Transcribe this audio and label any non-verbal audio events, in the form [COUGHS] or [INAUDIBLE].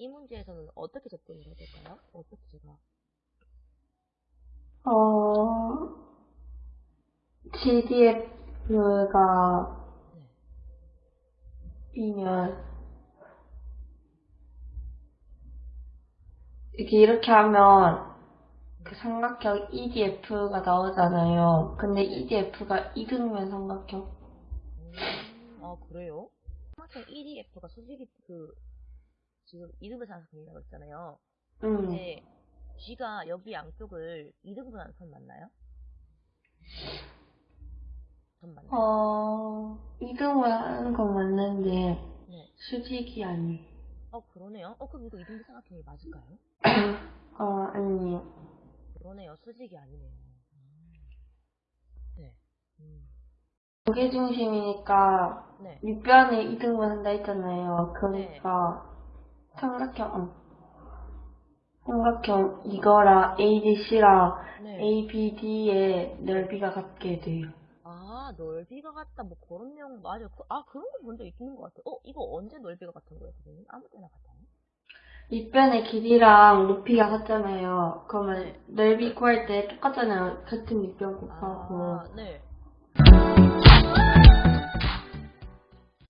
이 문제에서는 어떻게 접근을 해야 될까요? 어떻게 제가? 어, GDF가 네. 이면 이렇게 이렇게 하면 그 삼각형 EDF가 나오잖아요. 근데 EDF가 이등면 삼각형. 음, 아, 그래요? 삼각형 EDF가 솔직히 그, 지금 이등분 삼각형이라고 했잖아요. 음. 근데 G가 여기 양쪽을 이등분하는 선 맞나요? 선 맞나요? 어, 이등분 하는 건 맞는데 네. 수직이 아니에요. 어, 그러네요. 어, 그럼 이거 이등분 삼각형이 맞을까요? [COUGHS] 어, 아니에요. 그러네요. 수직이 아니네요. 음. 네. 음. 무게 중심이니까 네. 윗변에 이등분 한다 했잖아요. 그러니까 삼각형, 어. 삼각형 이거랑 ADC랑 네. ABD의 넓이가 같게 돼요. 아, 넓이가 같다. 뭐 그런 내용 맞아요. 그, 아, 그런 거 본 적 있는 것 같아요. 어, 이거 언제 넓이가 같은 거예요, 선생님? 아무 때나 같아요? 윗변의 길이랑 높이가 같잖아요. 그러면 네. 넓이 구할 때 똑같잖아요. 같은 윗변 곱하고. 아, 네.